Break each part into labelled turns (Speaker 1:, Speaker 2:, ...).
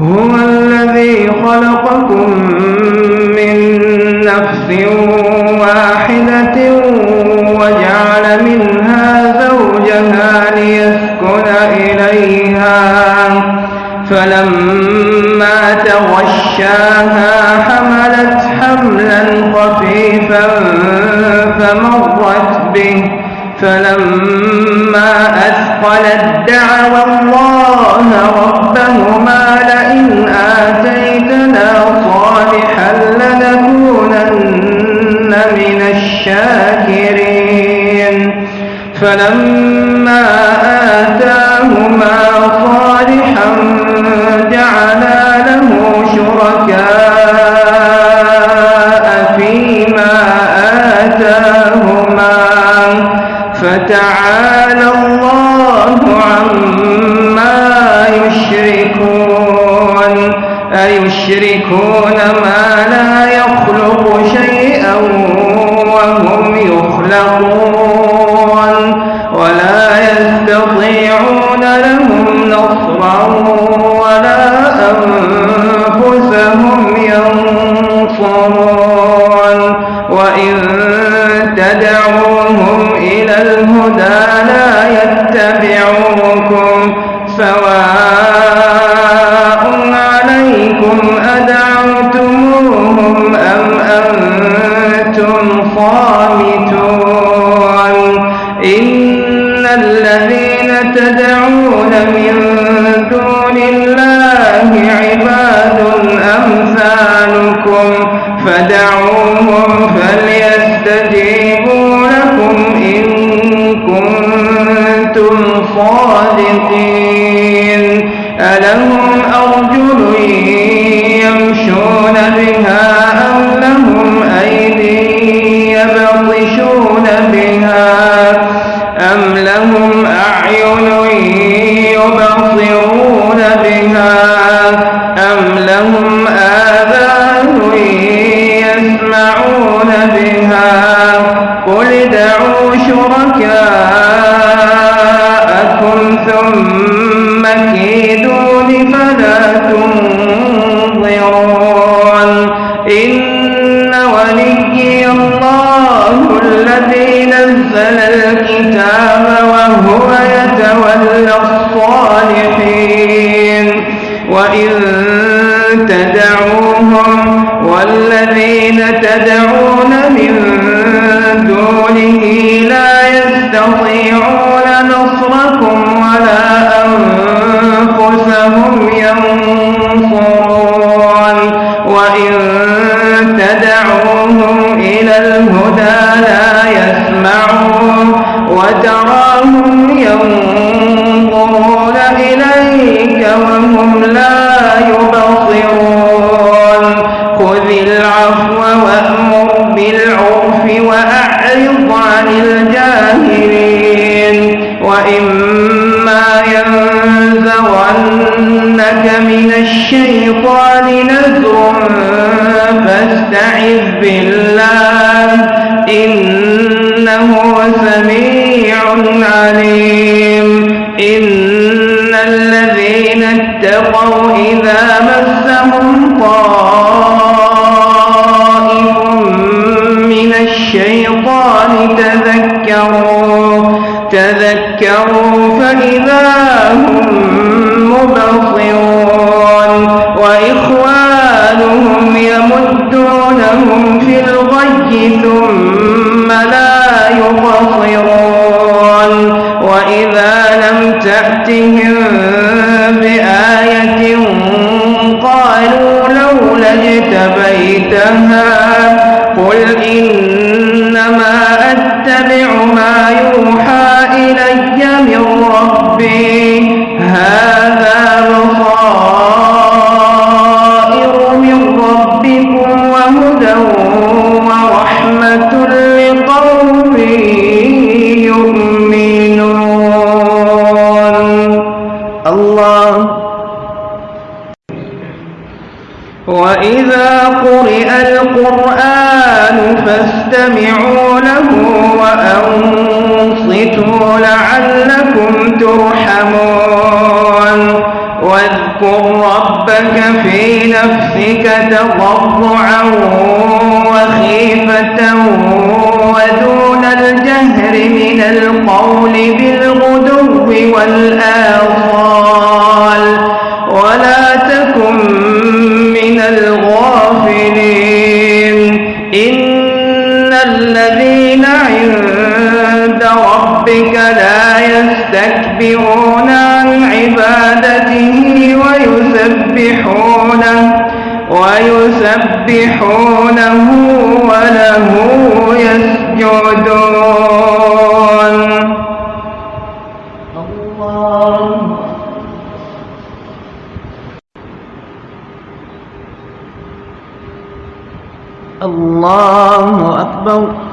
Speaker 1: هو الذي خلقكم من نفس واحدة وجعل منها زوجها ليسكن إليها. فلما تغشاها حملت حملا خفيفا فمرت به. فلما أثقلت دعوى الله ربهما لئن آتيتنا فتعالى الله عما يشركون. أيشركون ما لا يخلق شيئا وهم يخلقون. ولا يستطيعون لهم نصرا ولا أنفسهم ينصرون. وإن عليكم أدعوتموهم أم أنتم صامتون إن الذين تدعون من دون الله عباد أمثالكم فدعوهم فليستجيبوا لكم إن كنتم صادقين ألهم أرجل يمشون بها أم لهم أيدي يبطشون بها أم لهم أعين يبصرون بها أم لهم آذان يسمعون بها قل ادعوا شركاءكم فلا تنظرون إن وليي الله الذي نزل الكتاب وهو يتولى الصالحين. وإن تدعوهم والذين تدعون من دونه وتراهم ينظرون إليك وهم لا يبصرون خذ العفو وأمر بالعرف وأعرض عن الجاهلين وإما ينزغنك من الشيطان نزغ فاستعذ بالله إنه سميع عليم إن الذين اتقوا إذا مسهم طائف من الشيطان تذكروا تذكروا فإذا هم مبصرون وإخوانهم يمدونهم في الغي ثم اجتبيتها قل إنما أتبع ما يوحى إلي من ربي. وإذا قرئ القرآن فاستمعوا له وأنصتوا لعلكم ترحمون واذكر ربك في نفسك تضرعا وخيفة ودون الجهر من القول بالغدو والآصال يستكبرون عن عبادته ويسبحونه ويسبحونه وله يسجدون. الله الله أكبر.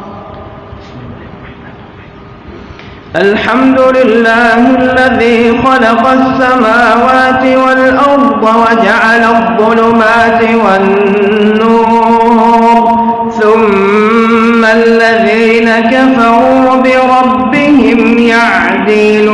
Speaker 1: الحمد لله الذي خلق السماوات والأرض وجعل الظلمات والنور ثم الذين كفروا بربهم يعدلون.